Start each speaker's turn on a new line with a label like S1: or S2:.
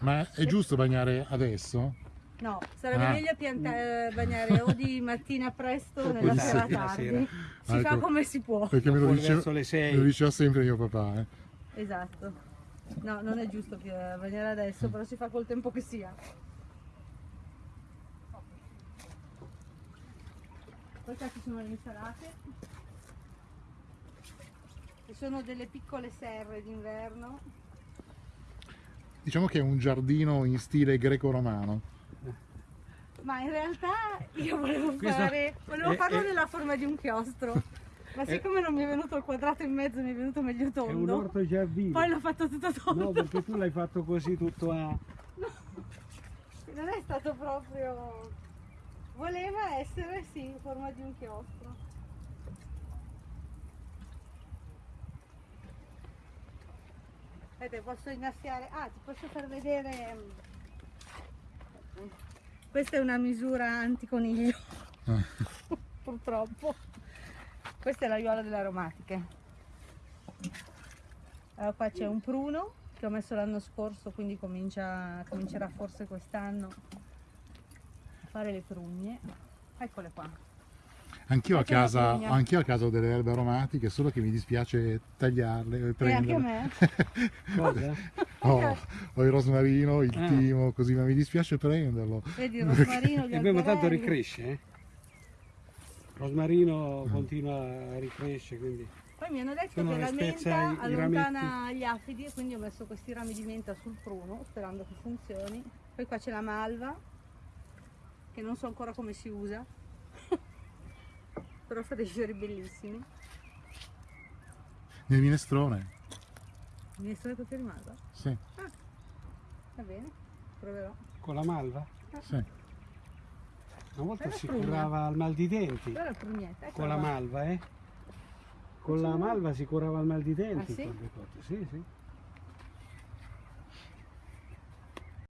S1: Ma è giusto bagnare adesso?
S2: No, sarebbe
S1: Ah.
S2: meglio pianta- eh, bagnare o di mattina presto o nella
S1: Di
S2: sera
S3: sera,
S2: tardi.
S3: sera.
S2: Si
S1: Ah,
S2: fa
S1: ecco.
S2: come si può.
S1: Perché me lo, me lo diceva sempre mio papà. eh.
S2: Esatto. No, non è giusto pi- bagnare adesso, però si fa col tempo che sia. Poi qua ci sono le insalate. Ci sono delle piccole serre d'inverno.
S1: Diciamo che è un giardino in stile greco-romano.
S2: Ma in realtà io volevo fare, volevo
S3: è-
S2: farlo
S3: è-
S2: nella forma di un chiostro. Ma siccome non mi è venuto il quadrato in mezzo, mi è venuto meglio
S3: È un
S2: tondo.
S3: orto giardino.
S2: Poi l'ho fatto tutto tondo.
S3: No, perché tu l'hai fatto così tutto a...
S2: Non è stato proprio. Voleva essere sì in forma di un chiostro. Aspetta, posso innaffiare. Ah, ti posso far vedere. mm, Questa è una misura anticoniglio. Purtroppo. Questa è l'aiuola delle aromatiche. Allora qua c'è un pruno che ho messo l'anno scorso, quindi comincia, comincerà forse quest'anno a fare le prugne. Eccole qua.
S1: Anch'io a, casa, anch'io a casa ho delle erbe aromatiche, solo che mi dispiace tagliarle e
S2: E anche a me.
S3: Cosa?
S1: Ho, ho il rosmarino, il
S3: Ah.
S1: timo, così, ma mi dispiace prenderlo.
S2: Vedi il rosmarino, gli
S3: E beh, ma tanto ricresce, eh? Rosmarino continua a ricrescere, quindi...
S2: Poi mi hanno detto
S3: Sono
S2: che la menta allontana gli afidi e quindi ho messo questi rami di menta sul pruno sperando che funzioni. Poi qua c'è la malva che non so ancora come si usa. Però fa dei fiori bellissimi.
S1: Nel minestrone,
S2: Minestrone con fiori malva?
S1: sì,
S2: Va bene, proverò.
S3: Con la malva?
S1: sì.
S3: Una volta
S2: Bella
S3: si
S2: pruna.
S3: curava al mal di denti
S2: è la prugnetta. eccola
S3: con la
S2: qua.
S3: malva, eh? Con la malva si curava al mal di denti.
S2: Ah, sì?
S3: cose. Sì, sì.